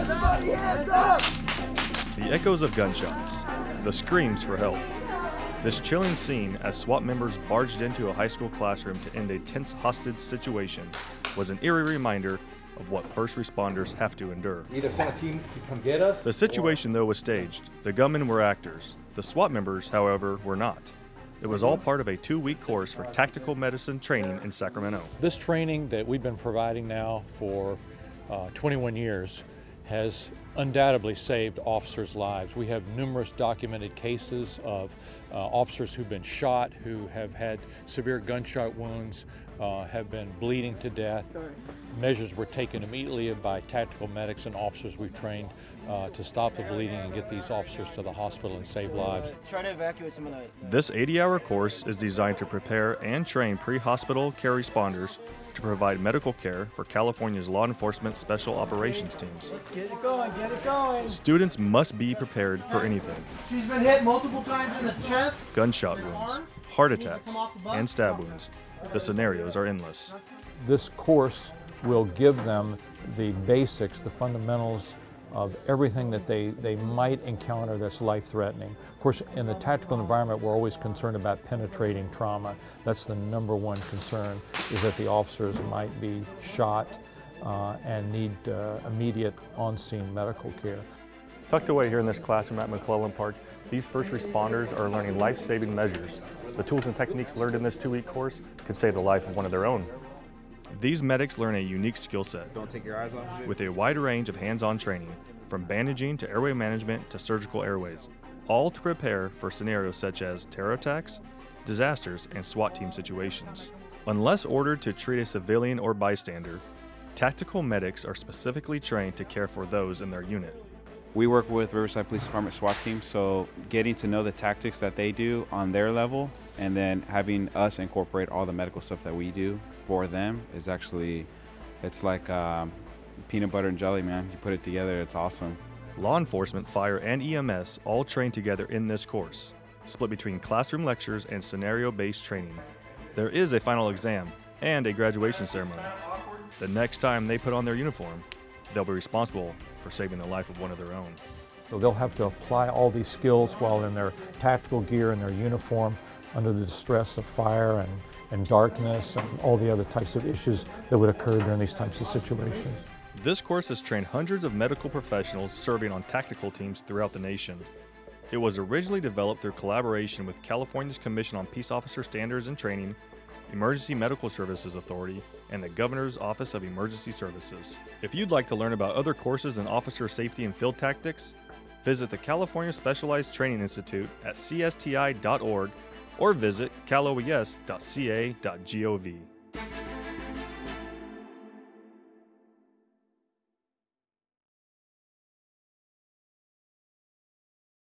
Everybody hands up! The echoes of gunshots, the screams for help. This chilling scene as SWAT members barged into a high school classroom to end a tense hostage situation was an eerie reminder of what first responders have to endure. Either send a team to come get us. The situation, though, was staged. The gunmen were actors. The SWAT members, however, were not. It was all part of a two week course for tactical medicine training in Sacramento. This training that we've been providing now for uh, 21 years has undoubtedly saved officers' lives. We have numerous documented cases of uh, officers who've been shot, who have had severe gunshot wounds, uh, have been bleeding to death. Measures were taken immediately by tactical medics and officers we've trained uh, to stop the bleeding and get these officers to the hospital and save lives. Try to evacuate some of the. This 80 hour course is designed to prepare and train pre hospital care responders to provide medical care for California's law enforcement special operations teams. Get it going, get it going. Students must be prepared for anything She's been hit multiple times in the chest. gunshot wounds, heart attacks, and stab wounds. The scenarios are endless. This course will give them the basics, the fundamentals of everything that they, they might encounter that's life-threatening. Of course, in the tactical environment, we're always concerned about penetrating trauma. That's the number one concern, is that the officers might be shot and need uh, immediate on-scene medical care. Tucked away here in this classroom at McClellan Park, these first responders are learning life-saving measures. The tools and techniques learned in this two-week course could save the life of one of their own. These medics learn a unique skill set Don't take your eyes off of it. with a wide range of hands-on training, from bandaging to airway management to surgical airways, all to prepare for scenarios such as terror attacks, disasters, and SWAT team situations. Unless ordered to treat a civilian or bystander, tactical medics are specifically trained to care for those in their unit. We work with Riverside Police Department SWAT team, so getting to know the tactics that they do on their level and then having us incorporate all the medical stuff that we do for them is actually, it's like um, peanut butter and jelly, man. You put it together, it's awesome. Law enforcement, fire, and EMS all train together in this course, split between classroom lectures and scenario based training. There is a final exam and a graduation ceremony. The next time they put on their uniform, they'll be responsible for saving the life of one of their own. So they'll have to apply all these skills while in their tactical gear and their uniform under the distress of fire and, and darkness and all the other types of issues that would occur during these types of situations. This course has trained hundreds of medical professionals serving on tactical teams throughout the nation. It was originally developed through collaboration with California's Commission on Peace Officer Standards and Training, Emergency Medical Services Authority, and the Governor's Office of Emergency Services. If you'd like to learn about other courses in officer safety and field tactics, visit the California Specialized Training Institute at csti.org or visit caloes.ca.gov.